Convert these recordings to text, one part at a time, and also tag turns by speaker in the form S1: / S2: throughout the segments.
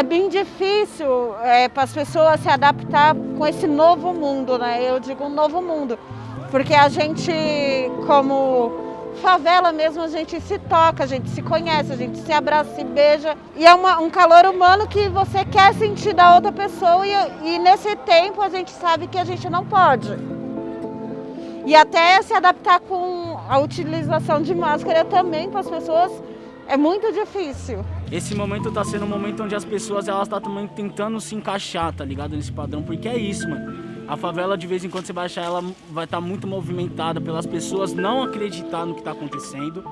S1: é bem difícil é, para as pessoas se adaptar com esse novo mundo, né? Eu digo um novo mundo, porque a gente, como favela mesmo, a gente se toca, a gente se conhece, a gente se abraça, se beija. E é uma, um calor humano que você quer sentir da outra pessoa e, e nesse tempo a gente sabe que a gente não pode. E até se adaptar com a utilização de máscara também para as pessoas é muito difícil.
S2: Esse momento tá sendo um momento onde as pessoas elas tá também tentando se encaixar, tá ligado? Nesse padrão, porque é isso, mano. A favela, de vez em quando você vai achar, ela vai estar tá muito movimentada pelas pessoas não acreditar no que tá acontecendo,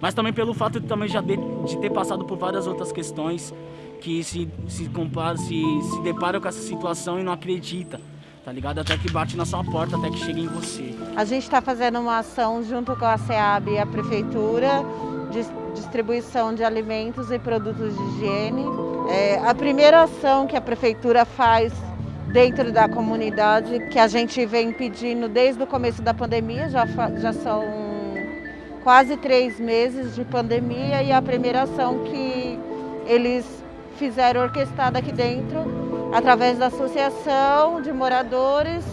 S2: mas também pelo fato de também já de, de ter passado por várias outras questões que se, se, compara, se, se deparam com essa situação e não acredita, tá ligado? Até que bate na sua porta, até que chega em você.
S1: A gente está fazendo uma ação junto com a SEAB e a Prefeitura, distribuição de alimentos e produtos de higiene. É, a primeira ação que a prefeitura faz dentro da comunidade, que a gente vem pedindo desde o começo da pandemia, já, já são quase três meses de pandemia, e a primeira ação que eles fizeram orquestrada aqui dentro, através da associação de moradores,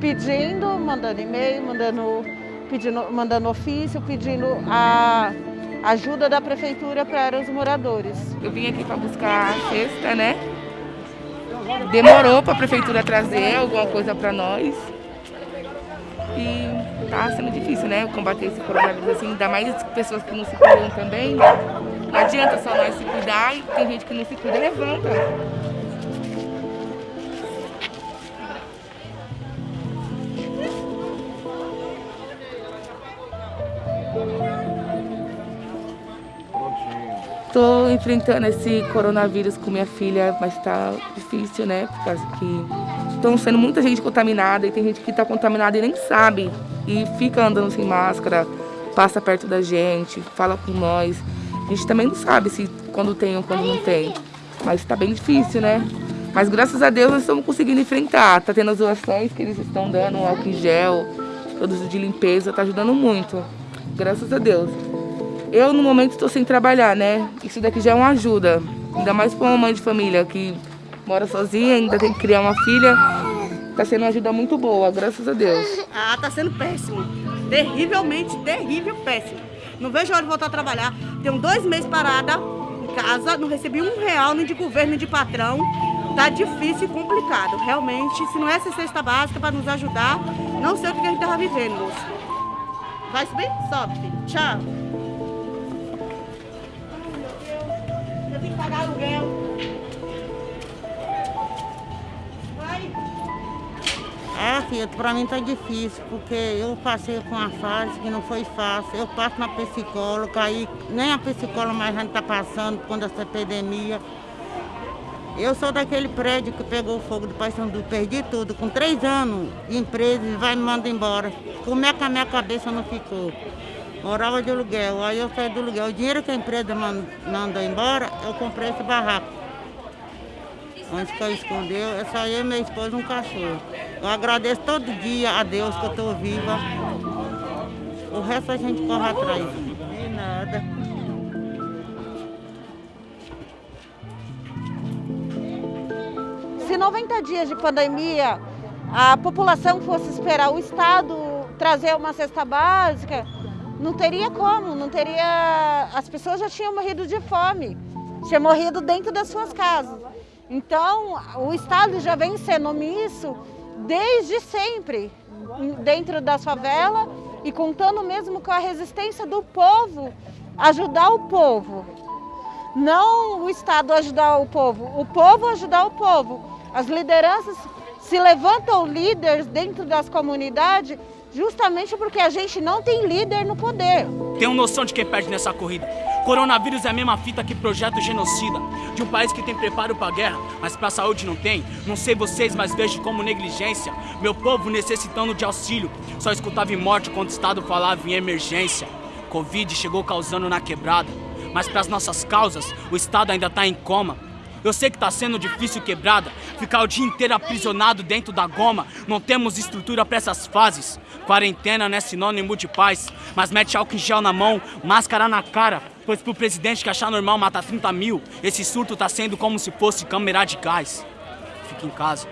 S1: pedindo, mandando e-mail, mandando, pedindo, mandando ofício, pedindo a ajuda da prefeitura para os moradores.
S3: Eu vim aqui para buscar a cesta, né? Demorou para a prefeitura trazer alguma coisa para nós. E tá sendo difícil, né? Combater esse coronavírus assim, ainda mais pessoas que não se cuidam também. Não adianta só nós se cuidar e tem gente que não se cuida, levanta. Estou enfrentando esse coronavírus com minha filha, mas está difícil, né? Por causa que estão sendo muita gente contaminada e tem gente que está contaminada e nem sabe. E fica andando sem máscara, passa perto da gente, fala com nós. A gente também não sabe se quando tem ou quando não tem. Mas está bem difícil, né? Mas graças a Deus nós estamos conseguindo enfrentar. Tá tendo as doações que eles estão dando, álcool em gel, produtos de limpeza, tá ajudando muito. Graças a Deus. Eu, no momento, estou sem trabalhar, né? Isso daqui já é uma ajuda. Ainda mais para uma mãe de família que mora sozinha, ainda tem que criar uma filha. Está sendo uma ajuda muito boa, graças a Deus.
S4: Ah, está sendo péssimo. Terrivelmente, terrível, péssimo. Não vejo a hora de voltar a trabalhar. Tenho dois meses parada em casa, não recebi um real nem de governo nem de patrão. Tá difícil e complicado. Realmente, se não é essa cesta básica para nos ajudar, não sei o que a gente estava vivendo, moço. Vai subir? Sobe. Tchau. Pagar aluguel. Vai.
S5: É, filha, pra mim tá difícil, porque eu passei com uma fase que não foi fácil. Eu passo na psicóloga, aí nem a psicóloga mais a gente tá passando quando essa epidemia. Eu sou daquele prédio que pegou fogo do Pai Sandu, perdi tudo. Com três anos de empresa, vai me mandar embora. Como é que a minha cabeça não ficou? Morava de aluguel, aí eu saí do aluguel. O dinheiro que a empresa mandou embora, eu comprei esse barraco. Onde que eu escondeu, é só eu, minha esposa e um cachorro. Eu agradeço todo dia a Deus que eu estou viva. O resto a gente corre atrás. De nada.
S1: Se 90 dias de pandemia a população fosse esperar o Estado trazer uma cesta básica, não teria como, não teria. As pessoas já tinham morrido de fome, tinham morrido dentro das suas casas. Então, o Estado já vem sendo omisso desde sempre, dentro das favelas e contando mesmo com a resistência do povo, ajudar o povo. Não o Estado ajudar o povo, o povo ajudar o povo. As lideranças se levantam líderes dentro das comunidades Justamente porque a gente não tem líder no poder.
S2: Tenho noção de quem perde nessa corrida. Coronavírus é a mesma fita que projeto genocida. De um país que tem preparo pra guerra, mas pra saúde não tem. Não sei vocês, mas vejo como negligência. Meu povo necessitando de auxílio. Só escutava em morte quando o Estado falava em emergência. Covid chegou causando na quebrada. Mas para as nossas causas, o Estado ainda tá em coma. Eu sei que tá sendo difícil quebrada, ficar o dia inteiro aprisionado dentro da goma. Não temos estrutura para essas fases. Quarentena não é sinônimo de paz, mas mete álcool em gel na mão, máscara na cara. Pois pro presidente que achar normal matar 30 mil, esse surto tá sendo como se fosse câmera de gás. Fique em casa.